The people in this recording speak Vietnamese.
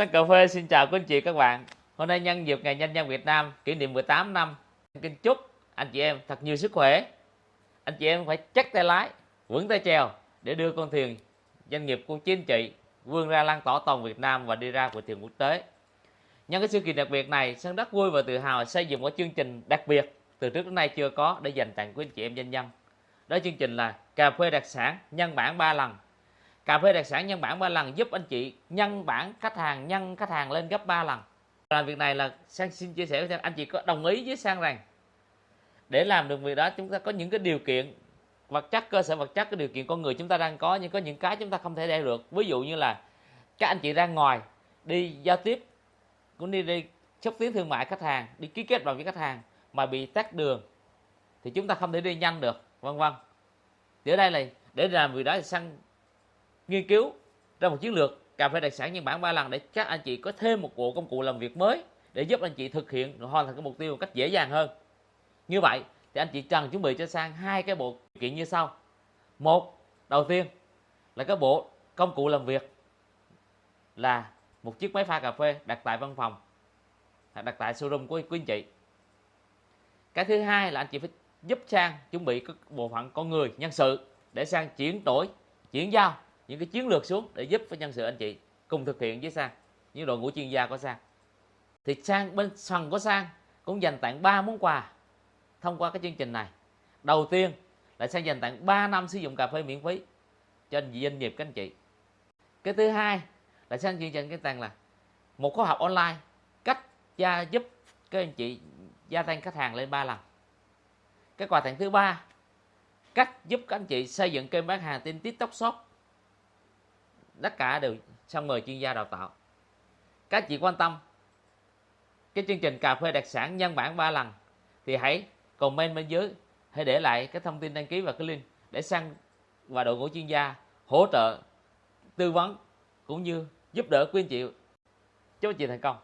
Sắc cà phê xin chào quý anh chị các bạn. Hôm nay nhân dịp ngày Nhân dân Việt Nam kỷ niệm 18 năm, kính chúc anh chị em thật nhiều sức khỏe. Anh chị em phải chắc tay lái, vững tay chèo để đưa con thuyền doanh nghiệp của chính trị vươn ra lan tỏa toàn Việt Nam và đi ra của thuyền quốc tế. Nhân cái sự kiện đặc biệt này, Sơn rất vui và tự hào xây dựng một chương trình đặc biệt từ trước đến nay chưa có để dành tặng quý anh chị em doanh nhân. Đó chương trình là cà phê đặc sản nhân bản 3 lần cà phê đặc sản nhân bản 3 lần giúp anh chị nhân bản khách hàng, nhân khách hàng lên gấp 3 lần. Làm việc này là sang xin chia sẻ với anh chị có đồng ý với sang rằng, để làm được việc đó chúng ta có những cái điều kiện, vật chất, cơ sở vật chất, cái điều kiện con người chúng ta đang có, nhưng có những cái chúng ta không thể đeo được. Ví dụ như là các anh chị ra ngoài, đi giao tiếp, cũng đi đi xúc tiến thương mại khách hàng, đi ký kết bằng với khách hàng mà bị tắt đường, thì chúng ta không thể đi nhanh được, vân vân. Thì ở đây là để làm việc đó thì sang nghiên cứu ra một chiến lược, cà phê đặc sản nhân bản ba lần để các anh chị có thêm một bộ công cụ làm việc mới để giúp anh chị thực hiện hoàn thành cái mục tiêu một cách dễ dàng hơn. Như vậy thì anh chị cần chuẩn bị cho sang hai cái bộ kiện như sau. Một, đầu tiên là cái bộ công cụ làm việc là một chiếc máy pha cà phê đặt tại văn phòng, đặt tại showroom của quý anh chị. Cái thứ hai là anh chị phải giúp sang chuẩn bị các bộ phận con người, nhân sự để sang chuyển đổi, chuyển giao những cái chiến lược xuống để giúp với nhân sự anh chị cùng thực hiện với sang, những đội ngũ chuyên gia của sang. Thì sang bên phần của sang cũng dành tặng 3 món quà thông qua cái chương trình này. Đầu tiên là sang dành tặng 3 năm sử dụng cà phê miễn phí cho doanh nghiệp các anh chị. Cái thứ hai là sang chương trình cái tặng là một khóa học online cách gia giúp các anh chị gia tăng khách hàng lên 3 lần. Cái quà tặng thứ ba, cách giúp các anh chị xây dựng kênh bán hàng trên tiktok shop tất cả đều xong mời chuyên gia đào tạo. Các chị quan tâm cái chương trình cà phê đặc sản nhân bản 3 lần thì hãy comment bên dưới, hãy để lại cái thông tin đăng ký và cái link để sang và đội ngũ chuyên gia hỗ trợ tư vấn cũng như giúp đỡ quý anh chị. Chúc anh chị thành công.